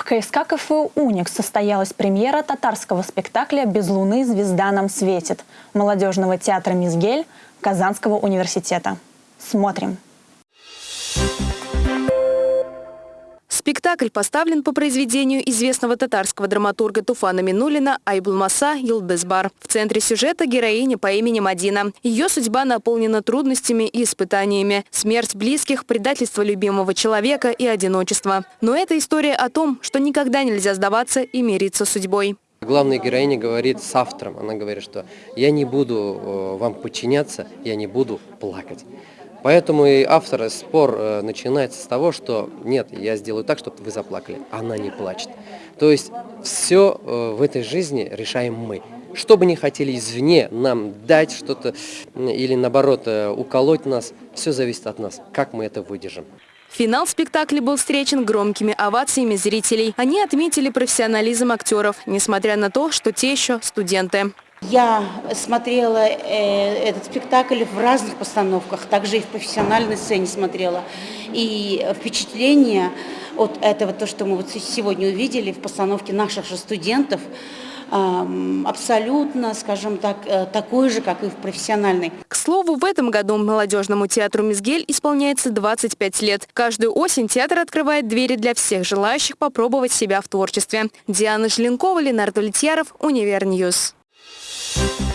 В КСК КФУ «Уникс» состоялась премьера татарского спектакля «Без луны звезда нам светит» молодежного театра «Мизгель» Казанского университета. Смотрим. Спектакль поставлен по произведению известного татарского драматурга Туфана Минулина Айбулмаса Йылдызбар. В центре сюжета героиня по имени Мадина. Ее судьба наполнена трудностями и испытаниями. Смерть близких, предательство любимого человека и одиночество. Но это история о том, что никогда нельзя сдаваться и мириться с судьбой. Главная героиня говорит с автором, она говорит, что я не буду э, вам подчиняться, я не буду плакать. Поэтому и автор спор э, начинается с того, что нет, я сделаю так, чтобы вы заплакали. Она не плачет. То есть все э, в этой жизни решаем мы. Что бы ни хотели извне нам дать что-то или наоборот уколоть нас, все зависит от нас, как мы это выдержим. Финал спектакля был встречен громкими овациями зрителей. Они отметили профессионализм актеров, несмотря на то, что те еще студенты. Я смотрела э, этот спектакль в разных постановках, также и в профессиональной сцене смотрела. И впечатление от этого, то, что мы вот сегодня увидели в постановке наших же студентов, абсолютно, скажем так, э, такой же, как и в профессиональной. К слову, в этом году молодежному театру «Мизгель» исполняется 25 лет. Каждую осень театр открывает двери для всех желающих попробовать себя в творчестве. Диана Желенкова, Ленардо Литьяров, Univer News. Thank